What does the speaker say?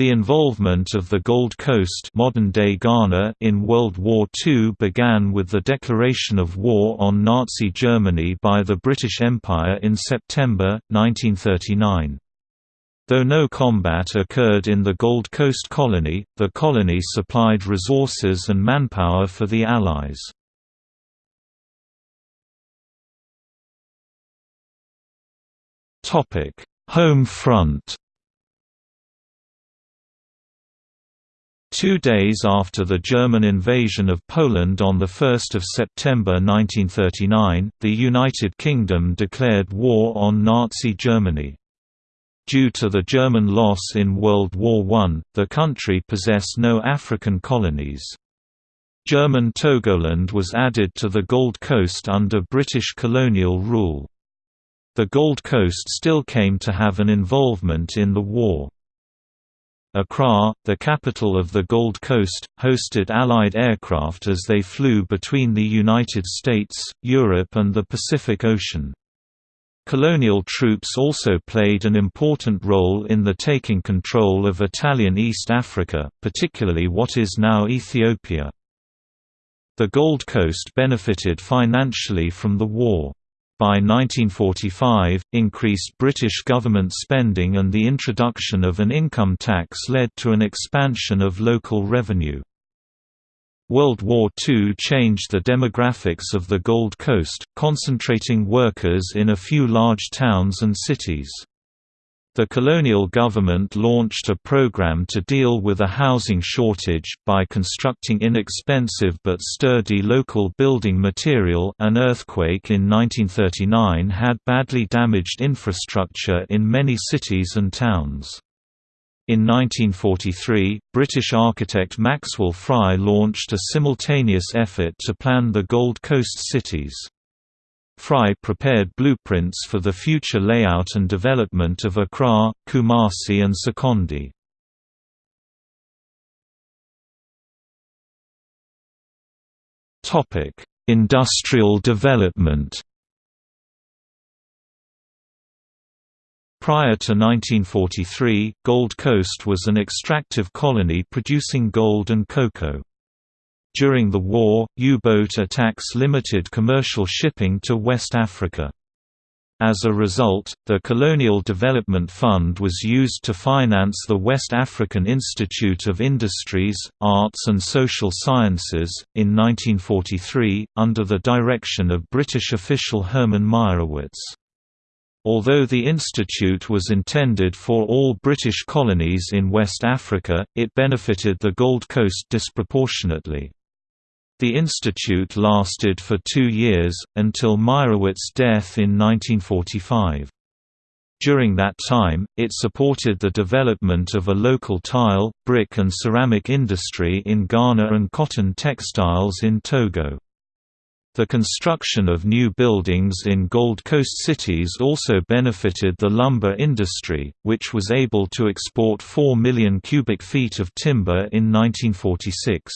The involvement of the Gold Coast modern-day Ghana in World War II began with the declaration of war on Nazi Germany by the British Empire in September, 1939. Though no combat occurred in the Gold Coast colony, the colony supplied resources and manpower for the Allies. Home front Two days after the German invasion of Poland on 1 September 1939, the United Kingdom declared war on Nazi Germany. Due to the German loss in World War I, the country possessed no African colonies. German Togoland was added to the Gold Coast under British colonial rule. The Gold Coast still came to have an involvement in the war. Accra, the capital of the Gold Coast, hosted Allied aircraft as they flew between the United States, Europe and the Pacific Ocean. Colonial troops also played an important role in the taking control of Italian East Africa, particularly what is now Ethiopia. The Gold Coast benefited financially from the war. By 1945, increased British government spending and the introduction of an income tax led to an expansion of local revenue. World War II changed the demographics of the Gold Coast, concentrating workers in a few large towns and cities. The colonial government launched a program to deal with a housing shortage, by constructing inexpensive but sturdy local building material an earthquake in 1939 had badly damaged infrastructure in many cities and towns. In 1943, British architect Maxwell Fry launched a simultaneous effort to plan the Gold Coast cities. Fry prepared blueprints for the future layout and development of Accra, Kumasi and Sekondi. Industrial development Prior to 1943, Gold Coast was an extractive colony producing gold and cocoa. During the war, U-boat attacks limited commercial shipping to West Africa. As a result, the Colonial Development Fund was used to finance the West African Institute of Industries, Arts and Social Sciences, in 1943, under the direction of British official Herman Meyerowitz. Although the institute was intended for all British colonies in West Africa, it benefited the Gold Coast disproportionately. The institute lasted for two years, until Meyerowitz's death in 1945. During that time, it supported the development of a local tile, brick and ceramic industry in Ghana and cotton textiles in Togo. The construction of new buildings in Gold Coast cities also benefited the lumber industry, which was able to export 4 million cubic feet of timber in 1946.